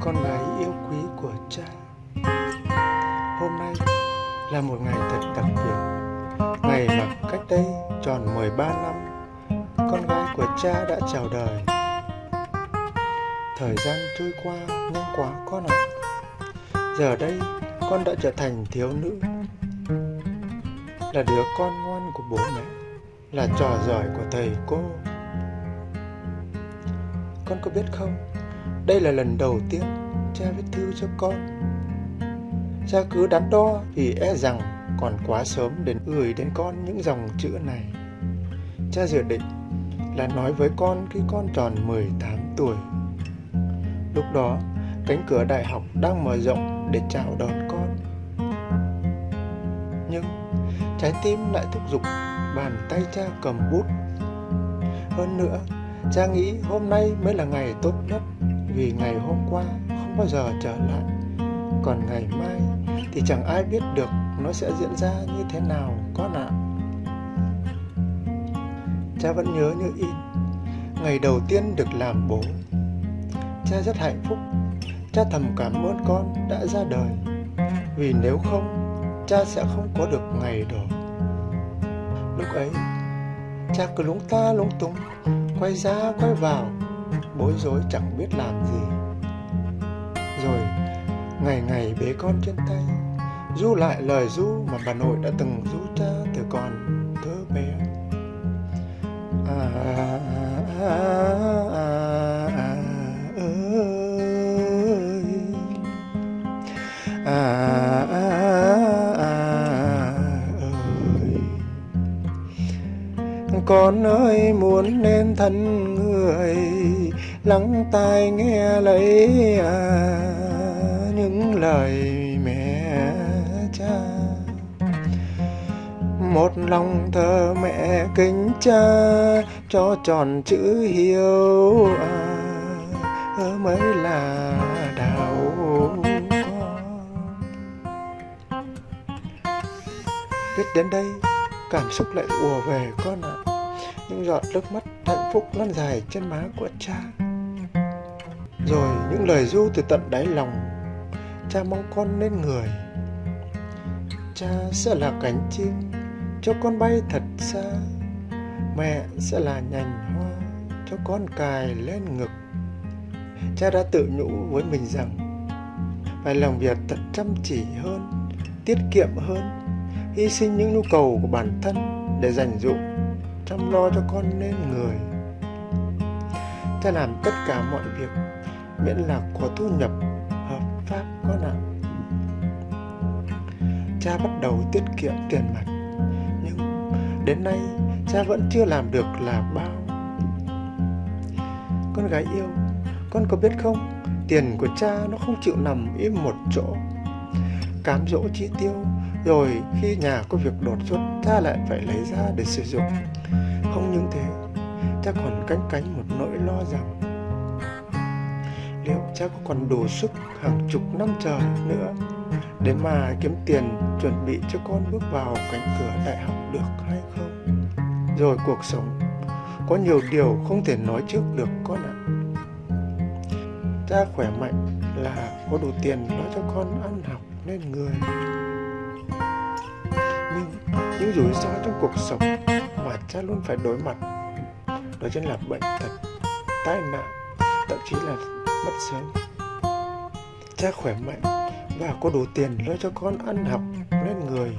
con gái yêu quý của cha. Hôm nay là một ngày thật đặc biệt. Ngày mà cách đây tròn 13 năm, Con gái của cha đã chào đời. Thời gian trôi qua nhanh quá con ạ. Giờ đây con đã trở thành thiếu nữ. Là đứa con ngoan của bố mẹ, Là trò giỏi của thầy cô. Con có biết không? Đây là lần đầu tiên cha viết thư cho con. Cha cứ đắn đo vì e rằng còn quá sớm để gửi đến con những dòng chữ này. Cha dự định là nói với con khi con tròn 18 tuổi. Lúc đó, cánh cửa đại học đang mở rộng để chào đón con. Nhưng trái tim lại thúc giục bàn tay cha cầm bút. Hơn nữa, cha nghĩ hôm nay mới là ngày tốt nhất vì ngày hôm qua không bao giờ trở lại, còn ngày mai thì chẳng ai biết được nó sẽ diễn ra như thế nào con ạ cha vẫn nhớ như in ngày đầu tiên được làm bố. Cha rất hạnh phúc, cha thầm cảm ơn con đã ra đời. Vì nếu không, cha sẽ không có được ngày đó. Lúc ấy, cha cứ lúng ta lúng túng, quay ra quay vào bối rối chẳng biết làm gì. Rồi ngày ngày bế con trên tay du lại lời du mà bà nội đã từng du cha từ còn thơ bé. À, à, à, à, à, ơi. À, à, à, à ơi. Con ơi muốn nên thân người lắng tai nghe lấy à, những lời mẹ cha. Một lòng thờ mẹ kính cha cho tròn chữ hiếu à, mới là đạo con. Viết đến đây cảm xúc lại ùa về con ạ. À. những giọt nước mắt hạnh phúc lăn dài trên má của cha rồi những lời ru từ tận đáy lòng. Cha mong con nên người. Cha sẽ là cánh chim cho con bay thật xa. Mẹ sẽ là nhành hoa cho con cài lên ngực. Cha đã tự nhủ với mình rằng, phải làm việc thật chăm chỉ hơn, tiết kiệm hơn, hy sinh những nhu cầu của bản thân để dành dụng, chăm lo cho con nên người. Cha làm tất cả mọi việc miễn là có thu nhập hợp pháp con ạ cha bắt đầu tiết kiệm tiền mặt, nhưng đến nay cha vẫn chưa làm được là bao. Con gái yêu, con có biết không, tiền của cha nó không chịu nằm im một chỗ. Cám dỗ chi tiêu, rồi khi nhà có việc đột xuất, cha lại phải lấy ra để sử dụng. Không những thế, cha còn cánh cánh một nỗi lo rằng liệu cha có còn đủ sức hàng chục năm trời nữa để mà kiếm tiền chuẩn bị cho con bước vào cánh cửa đại học được hay không? Rồi cuộc sống. Có nhiều điều không thể nói trước được con ạ. Cha khỏe mạnh là có đủ tiền lo cho con ăn học nên người. Nhưng những rủi ro trong cuộc sống mà cha luôn phải đối mặt, đó chính là bệnh tật, tai nạn, thậm chí là mất sớm cha khỏe mạnh và có đủ tiền lo cho con ăn học nên người,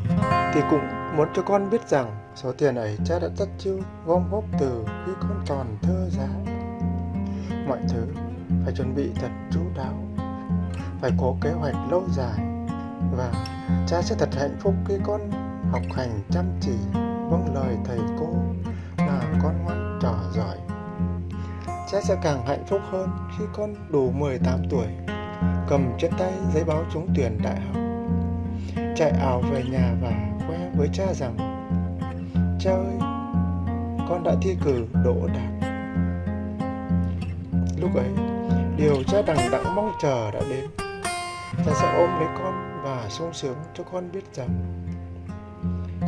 thì cũng muốn cho con biết rằng số tiền ấy cha đã tất chiêu gom góp từ khi con còn thơ dại. mọi thứ phải chuẩn bị thật chú đáo, phải có kế hoạch lâu dài và cha sẽ thật hạnh phúc khi con học hành chăm chỉ vâng lời thầy cô là con ngoan trò giỏi cha sẽ càng hạnh phúc hơn khi con đủ 18 tuổi, cầm trên tay giấy báo trúng tuyển đại học, chạy ảo về nhà và khoe với cha rằng, cha ơi, con đã thi cử đỗ đạt. Lúc ấy, điều cha đằng đẵng mong chờ đã đến. Cha sẽ ôm lấy con và sung sướng cho con biết rằng,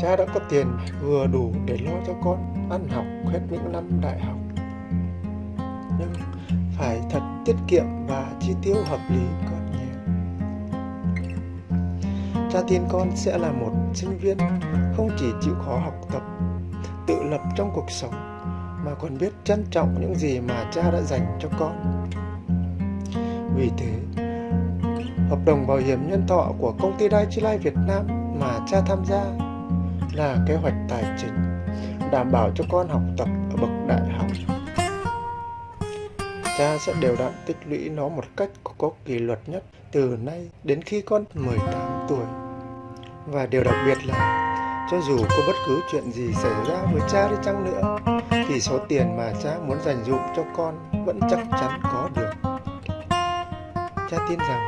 cha đã có tiền vừa đủ để lo cho con ăn học hết những năm đại học nhưng phải thật tiết kiệm và chi tiêu hợp lý con nhé cha tin con sẽ là một sinh viên không chỉ chịu khó học tập, tự lập trong cuộc sống, mà còn biết trân trọng những gì mà cha đã dành cho con. Vì thế, hợp đồng bảo hiểm nhân thọ của công ty Dai Chi Life Việt Nam mà cha tham gia là kế hoạch tài chính, đảm bảo cho con học tập ở bậc đại học cha sẽ đều đặn tích lũy nó một cách có kỷ luật nhất từ nay đến khi con 18 tuổi. Và điều đặc biệt là, cho dù có bất cứ chuyện gì xảy ra với cha đi chăng nữa, thì số tiền mà cha muốn dành dụm cho con vẫn chắc chắn có được. Cha tin rằng,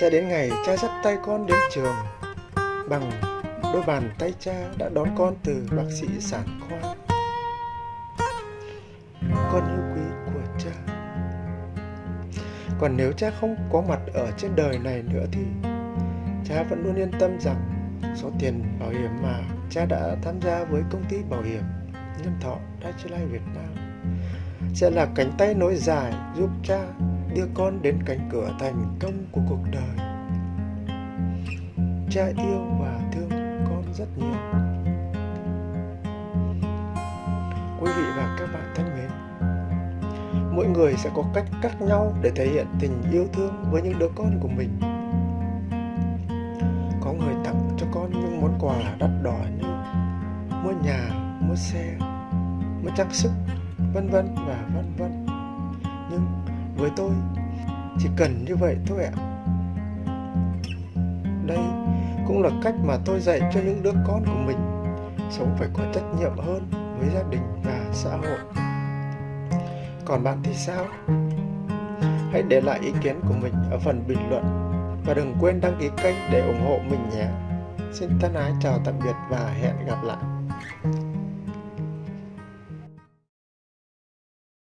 sẽ đến ngày cha dắt tay con đến trường, bằng đôi bàn tay cha đã đón con từ bác sĩ sản khoa. Con yêu. Còn nếu cha không có mặt ở trên đời này nữa thì cha vẫn luôn yên tâm rằng số tiền bảo hiểm mà cha đã tham gia với công ty bảo hiểm nhân thọ Dai Life Việt Nam sẽ là cánh tay nối dài giúp cha đưa con đến cánh cửa thành công của cuộc đời. Cha yêu và thương con rất nhiều. Quý vị và các bạn thân mến, mỗi người sẽ có cách khác nhau để thể hiện tình yêu thương với những đứa con của mình. Có người tặng cho con những món quà đắt đỏ như mua nhà, mua xe, mua trang sức, vân vân và vân vân. Nhưng với tôi, chỉ cần như vậy thôi ạ. Đây cũng là cách mà tôi dạy cho những đứa con của mình, sống phải có trách nhiệm hơn với gia đình và xã hội còn bạn thì sao? Hãy để lại ý kiến của mình ở phần bình luận và đừng quên đăng ký kênh để ủng hộ mình nhé. Xin thân ái chào tạm biệt và hẹn gặp lại.